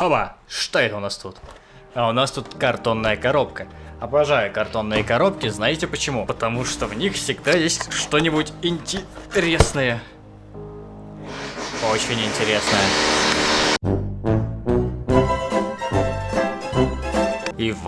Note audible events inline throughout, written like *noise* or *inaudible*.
Хоба, что это у нас тут? А у нас тут картонная коробка. Обожаю картонные коробки, знаете почему? Потому что в них всегда есть что-нибудь интересное. Очень интересное.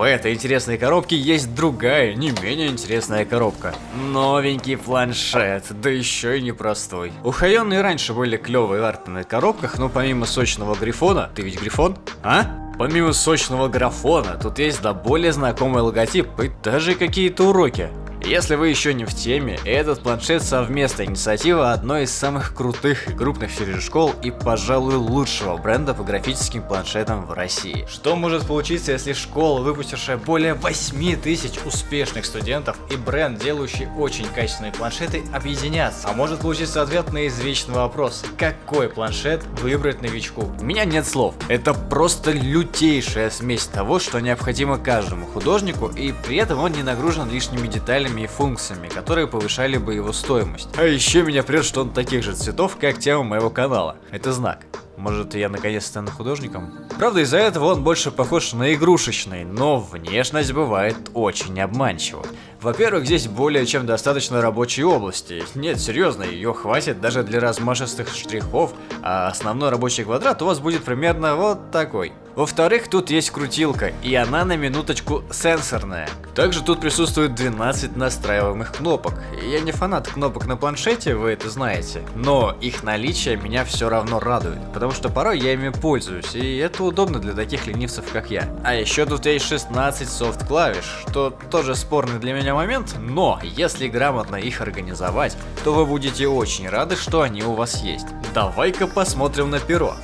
Этой интересной коробке есть другая, не менее интересная коробка. Новенький планшет, да еще и непростой. У Хайона и раньше были клевые арты на коробках, но помимо сочного грифона... Ты ведь грифон? А? Помимо сочного графона, тут есть да более знакомый логотип и даже какие-то уроки. Если вы еще не в теме, этот планшет совместная инициатива одной из самых крутых и крупных школ и, пожалуй, лучшего бренда по графическим планшетам в России. Что может получиться, если школа, выпустившая более 8 тысяч успешных студентов и бренд, делающий очень качественные планшеты, объединятся? А может получиться ответ на извечный вопрос, какой планшет выбрать новичку? У меня нет слов, это просто лютейшая смесь того, что необходимо каждому художнику, и при этом он не нагружен лишними деталями и функциями, которые повышали бы его стоимость. А еще меня прет, что он таких же цветов, как тема моего канала. Это знак. Может, я наконец стану художником? Правда, из-за этого он больше похож на игрушечный, но внешность бывает очень обманчива. Во-первых, здесь более чем достаточно рабочей области. Нет, серьезно, ее хватит даже для размашистых штрихов, а основной рабочий квадрат у вас будет примерно вот такой. Во-вторых, тут есть крутилка, и она на минуточку сенсорная. Также тут присутствует 12 настраиваемых кнопок. Я не фанат кнопок на планшете, вы это знаете, но их наличие меня все равно радует, потому что порой я ими пользуюсь, и это удобно для таких ленивцев, как я. А еще тут есть 16 софт-клавиш, что тоже спорный для меня момент, но если грамотно их организовать, то вы будете очень рады, что они у вас есть. Давай-ка посмотрим на перо.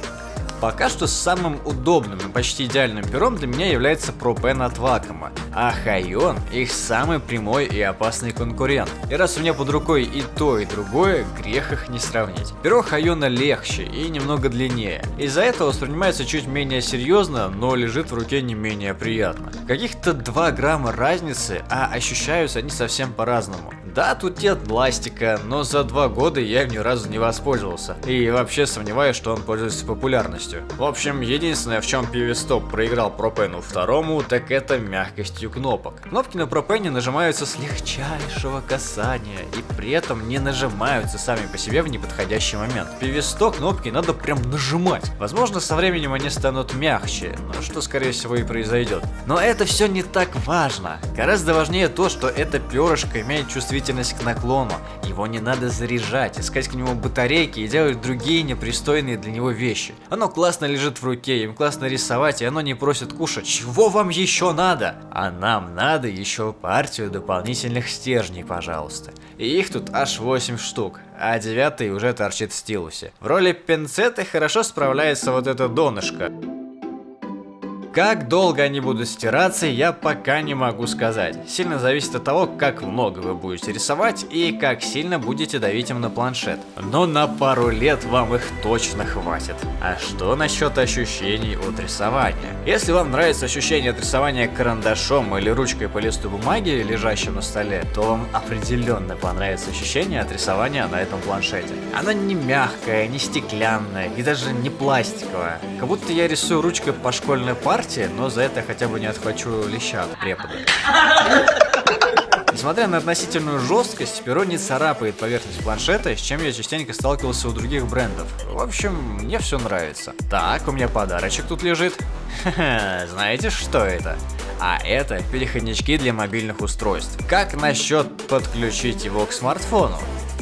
Пока что самым удобным и почти идеальным пером для меня является ProPen от Wacom, а Хайон их самый прямой и опасный конкурент. И раз у меня под рукой и то, и другое, грех их не сравнить. Перо Хайона легче и немного длиннее. Из-за этого воспринимается чуть менее серьезно, но лежит в руке не менее приятно. Каких-то 2 грамма разницы, а ощущаются они совсем по-разному. Да, тут нет пластика, но за два года я им ни разу не воспользовался. И вообще сомневаюсь, что он пользуется популярностью. В общем, единственное, в чем Пивистоп проиграл Пропену второму, так это мягкостью кнопок. Кнопки на Пропене нажимаются с легчайшего касания, и при этом не нажимаются сами по себе в неподходящий момент. Пивисто кнопки надо прям нажимать. Возможно, со временем они станут мягче, но что скорее всего и произойдет. Но это все не так важно. Гораздо важнее то, что эта перышко имеет чувствительность чувствительность к наклону. Его не надо заряжать, искать к нему батарейки и делать другие непристойные для него вещи. Оно классно лежит в руке, им классно рисовать, и оно не просит кушать. Чего вам еще надо? А нам надо еще партию дополнительных стержней, пожалуйста. И их тут аж 8 штук, а девятый уже торчит в стилусе. В роли пинцета хорошо справляется вот это донышко. Как долго они будут стираться, я пока не могу сказать. Сильно зависит от того, как много вы будете рисовать и как сильно будете давить им на планшет. Но на пару лет вам их точно хватит. А что насчет ощущений от рисования? Если вам нравится ощущение от рисования карандашом или ручкой по листу бумаги, лежащим на столе, то вам определенно понравится ощущение от рисования на этом планшете. Оно не мягкое, не стеклянное и даже не пластиковое. Как будто я рисую ручкой по школьной парте, партия, но за это хотя бы не отхвачу леща от препода. Несмотря на относительную жесткость, перо не царапает поверхность планшета, с чем я частенько сталкивался у других брендов. В общем, мне все нравится. Так, у меня подарочек тут лежит. *laughs* знаете, что это? А это переходнички для мобильных устройств. Как насчет подключить его к смартфону?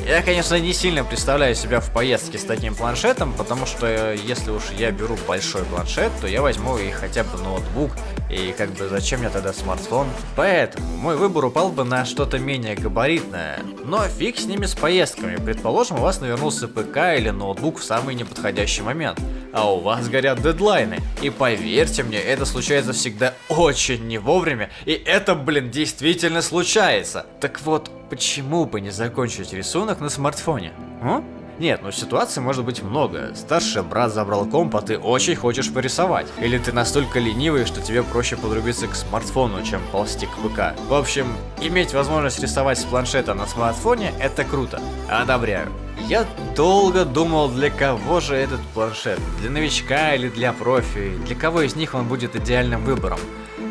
Я, конечно, не сильно представляю себя в поездке с таким планшетом, потому что э, если уж я беру большой планшет, то я возьму и хотя бы ноутбук, и как бы зачем мне тогда смартфон? Поэтому мой выбор упал бы на что-то менее габаритное. Но фиг с ними с поездками. Предположим, у вас навернулся ПК или ноутбук в самый неподходящий момент. А у вас горят дедлайны. И поверьте мне, это случается всегда очень не вовремя. И это, блин, действительно случается. Так вот, Почему бы не закончить рисунок на смартфоне? А? Нет, ну ситуаций может быть много. Старший брат забрал комп, а ты очень хочешь порисовать. Или ты настолько ленивый, что тебе проще подрубиться к смартфону, чем ползти к ПК. В общем, иметь возможность рисовать с планшета на смартфоне – это круто. Одобряю. Я долго думал, для кого же этот планшет. Для новичка или для профи. Для кого из них он будет идеальным выбором.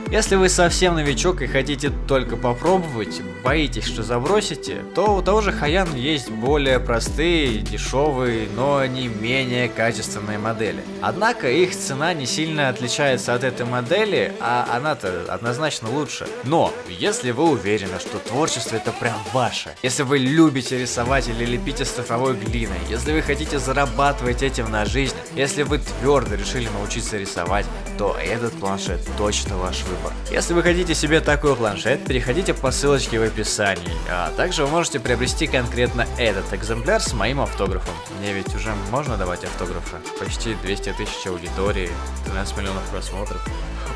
Если вы совсем новичок и хотите только попробовать, боитесь, что забросите, то у того же Хаян есть более простые, дешевые, но не менее качественные модели. Однако их цена не сильно отличается от этой модели, а она-то однозначно лучше. Но, если вы уверены, что творчество это прям ваше, если вы любите рисовать или лепить из цифровой глины, если вы хотите зарабатывать этим на жизнь, если вы твердо решили научиться рисовать, то этот планшет точно ваш выбор выбор. Если вы хотите себе такой планшет, переходите по ссылочке в описании, а также вы можете приобрести конкретно этот экземпляр с моим автографом. Мне ведь уже можно давать автографы, почти 200 тысяч аудитории, 13 миллионов просмотров.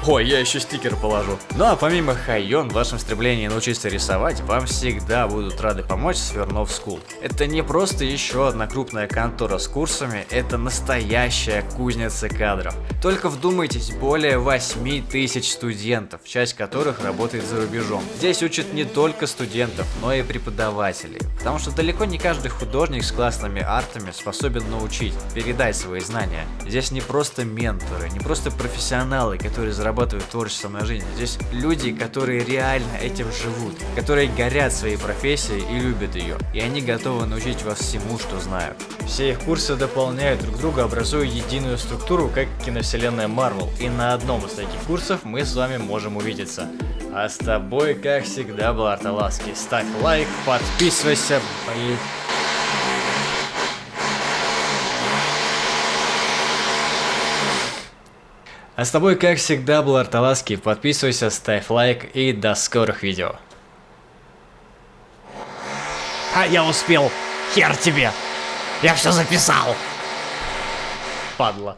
Ой, я еще стикер положу. Ну а помимо Хайон, в вашем стремлении научиться рисовать, вам всегда будут рады помочь Свернов School. Это не просто еще одна крупная контора с курсами, это настоящая кузница кадров. Только вдумайтесь, более 8 тысяч студентов, часть которых работает за рубежом. Здесь учат не только студентов, но и преподавателей. Потому что далеко не каждый художник с классными артами способен научить, передать свои знания. Здесь не просто менторы, не просто профессионалы, которые зарабатывают творчеством на жизнь. Здесь люди, которые реально этим живут, которые горят своей профессией и любят ее. И они готовы научить вас всему, что знают. Все их курсы дополняют друг друга, образуя единую структуру, как киновселенная Marvel. И на одном из таких курсов мы с вами можем увидеться. А с тобой, как всегда, был Арталаски. Ставь лайк, подписывайся, блин. А с тобой, как всегда, был Арталаски. Подписывайся, ставь лайк и до скорых видео. А я успел. Хер тебе. Я все записал. Падла.